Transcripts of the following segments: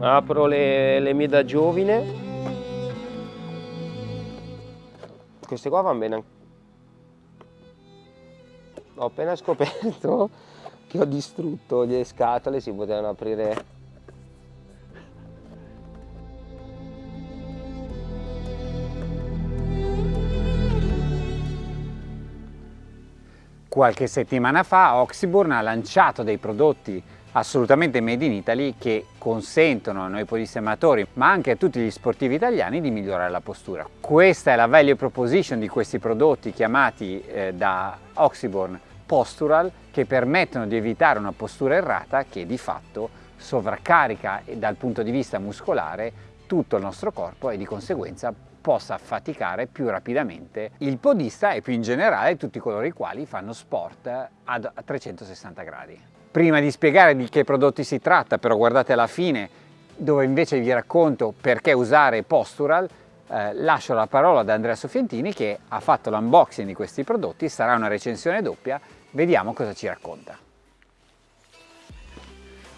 apro le, le mie da giovine. Queste qua vanno bene. Ho appena scoperto che ho distrutto le scatole si potevano aprire. Qualche settimana fa Oxyburn ha lanciato dei prodotti assolutamente made in Italy che consentono a noi polisematori ma anche a tutti gli sportivi italiani di migliorare la postura. Questa è la value proposition di questi prodotti chiamati eh, da Oxyburn Postural che permettono di evitare una postura errata che di fatto sovraccarica dal punto di vista muscolare tutto il nostro corpo e di conseguenza possa faticare più rapidamente il podista e più in generale tutti coloro i quali fanno sport a 360 gradi. Prima di spiegare di che prodotti si tratta, però guardate alla fine dove invece vi racconto perché usare Postural, eh, lascio la parola ad Andrea Sofientini che ha fatto l'unboxing di questi prodotti, sarà una recensione doppia, vediamo cosa ci racconta.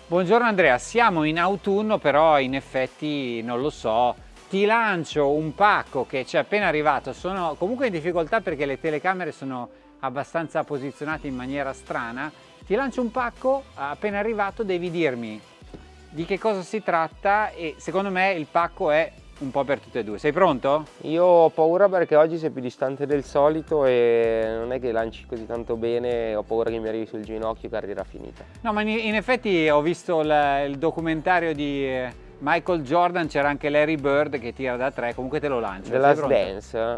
Buongiorno Andrea, siamo in autunno però in effetti non lo so, ti lancio un pacco che ci è appena arrivato, sono comunque in difficoltà perché le telecamere sono abbastanza posizionate in maniera strana, ti lancio un pacco appena arrivato devi dirmi di che cosa si tratta e secondo me il pacco è un po' per tutte e due. Sei pronto? Io ho paura perché oggi sei più distante del solito e non è che lanci così tanto bene, ho paura che mi arrivi sul ginocchio e carriera finita. No, ma in effetti ho visto il, il documentario di eh, Michael Jordan c'era anche Larry Bird che tira da tre, comunque te lo lancio. Della Dance?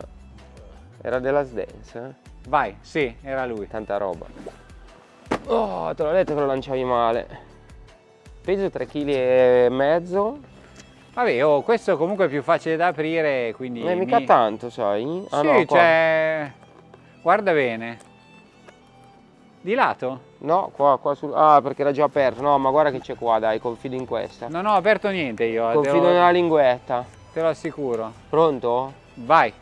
Era della Dance? Vai, sì, era lui. Tanta roba. Oh, te l'ho detto che lo lanciavi male. Peso 3,5 kg. Vabbè, oh, questo comunque è più facile da aprire, quindi... Non è mica mi... tanto, sai? Ah, sì, no, cioè... Guarda bene. Di lato? No, qua, qua sul... Ah, perché era già aperto. No, ma guarda che c'è qua, dai, confido in questa. Non ho aperto niente io. Confido lo... nella linguetta. Te lo assicuro. Pronto? Vai.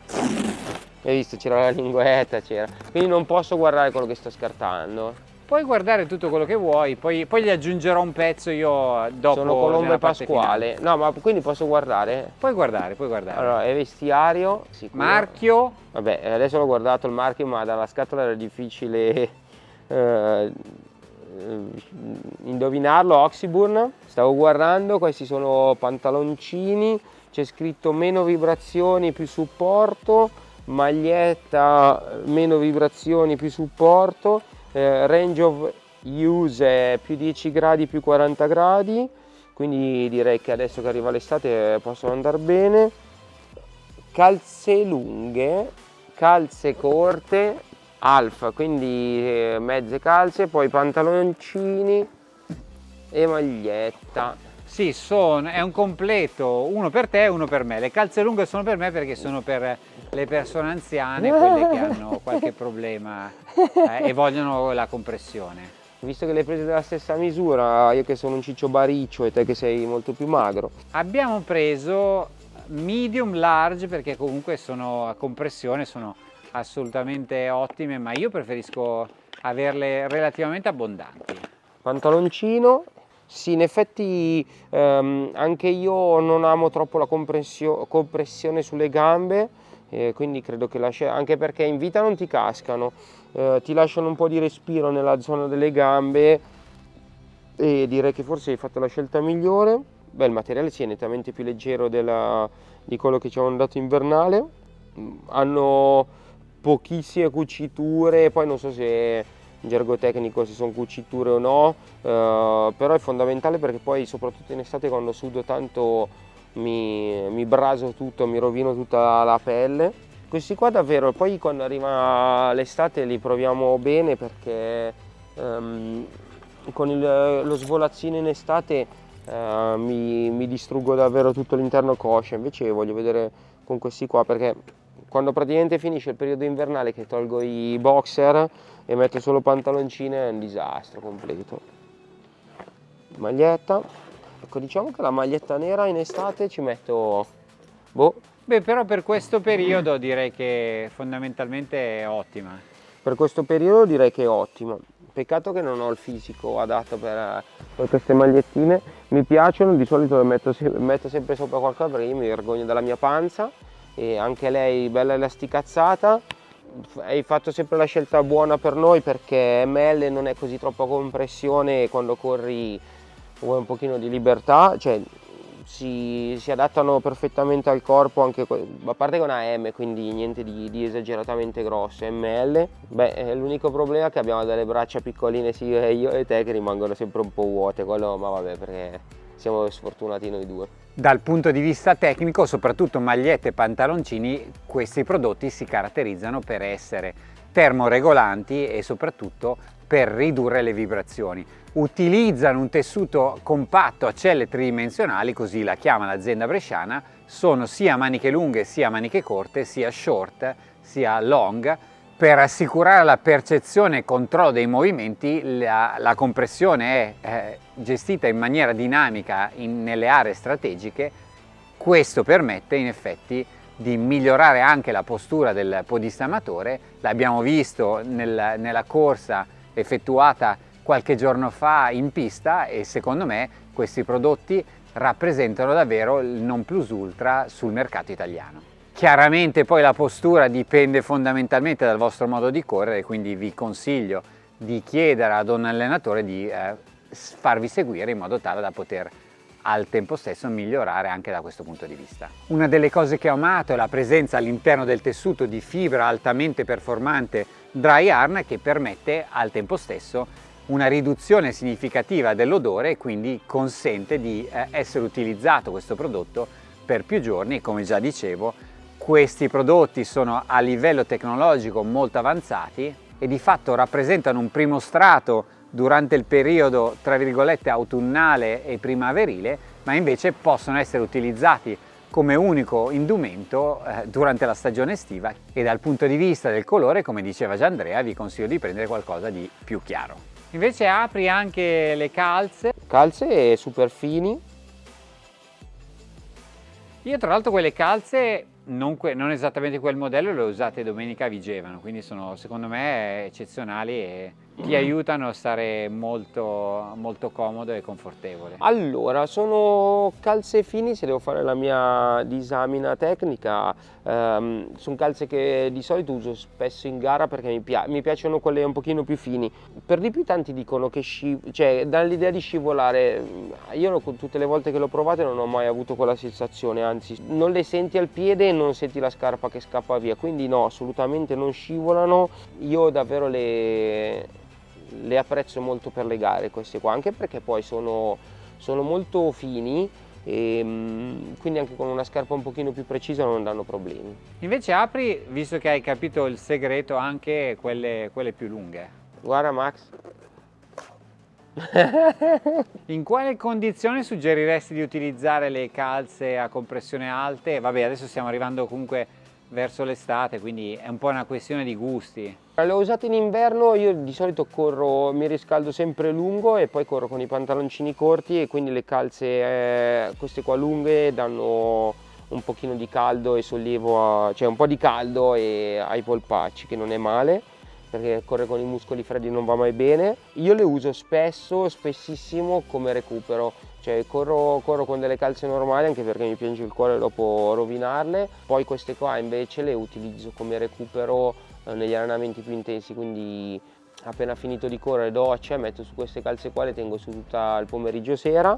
Hai visto, c'era la linguetta, c'era. Quindi non posso guardare quello che sto scartando. Puoi guardare tutto quello che vuoi, poi, poi gli aggiungerò un pezzo io dopo. Sono Colombo e Pasquale. No, ma quindi posso guardare? Puoi guardare, puoi guardare. Allora, è vestiario. Sicuro. Marchio. Vabbè, adesso l'ho guardato il marchio, ma dalla scatola era difficile eh, indovinarlo, Oxyburn. Stavo guardando, questi sono pantaloncini, c'è scritto meno vibrazioni, più supporto, maglietta meno vibrazioni, più supporto, eh, range of use più 10 gradi, più 40 gradi, quindi direi che adesso che arriva l'estate possono andare bene. Calze lunghe, calze corte, alfa quindi eh, mezze calze poi pantaloncini e maglietta sì sono, è un completo uno per te e uno per me. Le calze lunghe sono per me perché sono per le persone anziane quelle che hanno qualche problema eh, e vogliono la compressione. Visto che le hai prese della stessa misura io che sono un ciccio bariccio e te che sei molto più magro. Abbiamo preso medium large perché comunque sono a compressione sono assolutamente ottime, ma io preferisco averle relativamente abbondanti. Pantaloncino, sì in effetti ehm, anche io non amo troppo la compressione sulle gambe, eh, quindi credo che lascia, anche perché in vita non ti cascano, eh, ti lasciano un po' di respiro nella zona delle gambe e direi che forse hai fatto la scelta migliore. Beh, il materiale sì, è nettamente più leggero della, di quello che ci hanno dato invernale. Hanno pochissime cuciture, poi non so se in gergo tecnico se sono cuciture o no, eh, però è fondamentale perché poi soprattutto in estate quando sudo tanto mi, mi braso tutto, mi rovino tutta la pelle. Questi qua davvero, poi quando arriva l'estate li proviamo bene perché ehm, con il, lo svolazzino in estate eh, mi, mi distruggo davvero tutto l'interno coscia, invece voglio vedere con questi qua perché quando praticamente finisce il periodo invernale che tolgo i boxer e metto solo pantaloncini è un disastro completo. Maglietta. Ecco diciamo che la maglietta nera in estate ci metto boh. Beh però per questo periodo direi che fondamentalmente è ottima. Per questo periodo direi che è ottima peccato che non ho il fisico adatto per, per queste magliettine. Mi piacciono di solito le metto, metto sempre sopra qualcosa perché io mi vergogno della mia panza e anche lei bella elasticazzata. Hai fatto sempre la scelta buona per noi perché ML non è così troppa compressione e quando corri vuoi un pochino di libertà, cioè si, si, adattano perfettamente al corpo anche a parte che è una M quindi niente di, di esageratamente grosso ML beh l'unico problema è che abbiamo delle braccia piccoline sia io e te che rimangono sempre un po' vuote quello ma vabbè perché siamo sfortunati noi due dal punto di vista tecnico soprattutto magliette e pantaloncini questi prodotti si caratterizzano per essere termoregolanti e soprattutto per ridurre le vibrazioni. Utilizzano un tessuto compatto a celle tridimensionali, così la chiama l'azienda bresciana, sono sia maniche lunghe sia maniche corte, sia short sia long, per assicurare la percezione e controllo dei movimenti la, la compressione è eh, gestita in maniera dinamica in, nelle aree strategiche, questo permette in effetti di migliorare anche la postura del podista amatore, l'abbiamo visto nel, nella corsa effettuata qualche giorno fa in pista e secondo me questi prodotti rappresentano davvero il non plus ultra sul mercato italiano. Chiaramente poi la postura dipende fondamentalmente dal vostro modo di correre, quindi vi consiglio di chiedere ad un allenatore di eh, farvi seguire in modo tale da poter al tempo stesso migliorare anche da questo punto di vista. Una delle cose che ho amato è la presenza all'interno del tessuto di fibra altamente performante dry yarn che permette al tempo stesso una riduzione significativa dell'odore e quindi consente di eh, essere utilizzato questo prodotto per più giorni e come già dicevo questi prodotti sono a livello tecnologico molto avanzati e di fatto rappresentano un primo strato durante il periodo tra virgolette autunnale e primaverile ma invece possono essere utilizzati come unico indumento eh, durante la stagione estiva e dal punto di vista del colore come diceva già Andrea vi consiglio di prendere qualcosa di più chiaro Invece apri anche le calze. Calze super fini. Io tra l'altro quelle calze, non, non, esattamente quel modello, le ho usate domenica a Vigevano, quindi sono secondo me eccezionali e ti aiutano a stare molto, molto comodo e confortevole. Allora, sono calze fini, se devo fare la mia disamina tecnica, ehm, sono calze che di solito uso spesso in gara perché mi, pia mi, piacciono quelle un pochino più fini. Per di più tanti dicono che cioè, dall'idea di scivolare, io tutte le volte che l'ho provate non ho mai avuto quella sensazione, anzi non le senti al piede e non senti la scarpa che scappa via, quindi no, assolutamente non scivolano. Io davvero le, le apprezzo molto per le gare queste qua, anche perché poi sono, sono molto fini e mm, quindi anche con una scarpa un pochino più precisa non danno problemi. Invece apri, visto che hai capito il segreto, anche quelle, quelle più lunghe. Guarda Max. In quale condizione suggeriresti di utilizzare le calze a compressione alte? Vabbè, adesso stiamo arrivando comunque verso l'estate, quindi è un po' una questione di gusti. Le ho usate in inverno, io di solito corro, mi riscaldo sempre lungo e poi corro con i pantaloncini corti e quindi le calze, eh, queste qua lunghe, danno un pochino di caldo e sollievo, a, cioè un po' di caldo ai polpacci che non è male perché correre con i muscoli freddi non va mai bene. Io le uso spesso, spessissimo come recupero, cioè corro, corro, con delle calze normali anche perché mi piange il cuore dopo rovinarle, poi queste qua invece le utilizzo come recupero eh, negli allenamenti più intensi, quindi appena finito di correre doccia, metto su queste calze qua, le tengo su tutto il pomeriggio sera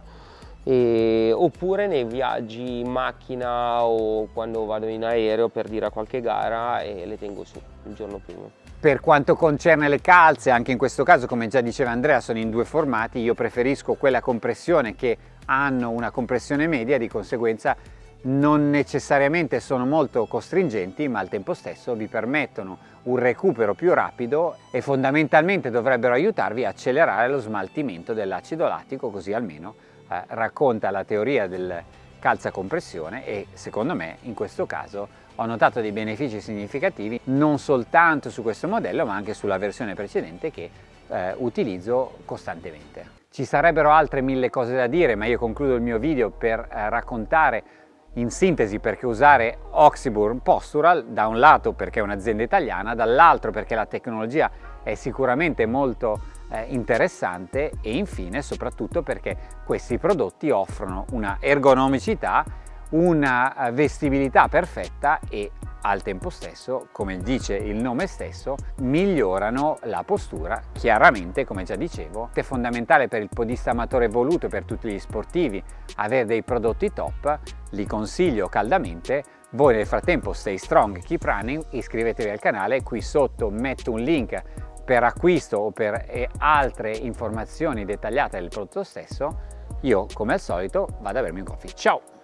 e, oppure nei viaggi in macchina o quando vado in aereo per dire a qualche gara e le tengo su il giorno prima. Per quanto concerne le calze, anche in questo caso, come già diceva Andrea, sono in due formati. Io preferisco quelle a compressione che hanno una compressione media, di conseguenza non necessariamente sono molto costringenti, ma al tempo stesso vi permettono un recupero più rapido e fondamentalmente dovrebbero aiutarvi a accelerare lo smaltimento dell'acido lattico, così almeno eh, racconta la teoria del calza compressione e secondo me in questo caso ho notato dei benefici significativi non soltanto su questo modello ma anche sulla versione precedente che eh, utilizzo costantemente. Ci sarebbero altre mille cose da dire ma io concludo il mio video per eh, raccontare in sintesi perché usare Oxyburn Postural da un lato perché è un'azienda italiana, dall'altro perché la tecnologia è sicuramente molto eh, interessante e infine soprattutto perché questi prodotti offrono una ergonomicità, una eh, vestibilità perfetta e al tempo stesso, come dice il nome stesso, migliorano la postura, chiaramente come già dicevo, è fondamentale per il podista amatore voluto e per tutti gli sportivi avere dei prodotti top, li consiglio caldamente, voi nel frattempo stay strong, keep running, iscrivetevi al canale, qui sotto metto un link per acquisto o per altre informazioni dettagliate del prodotto stesso, io come al solito vado a bermi un coffee. Ciao!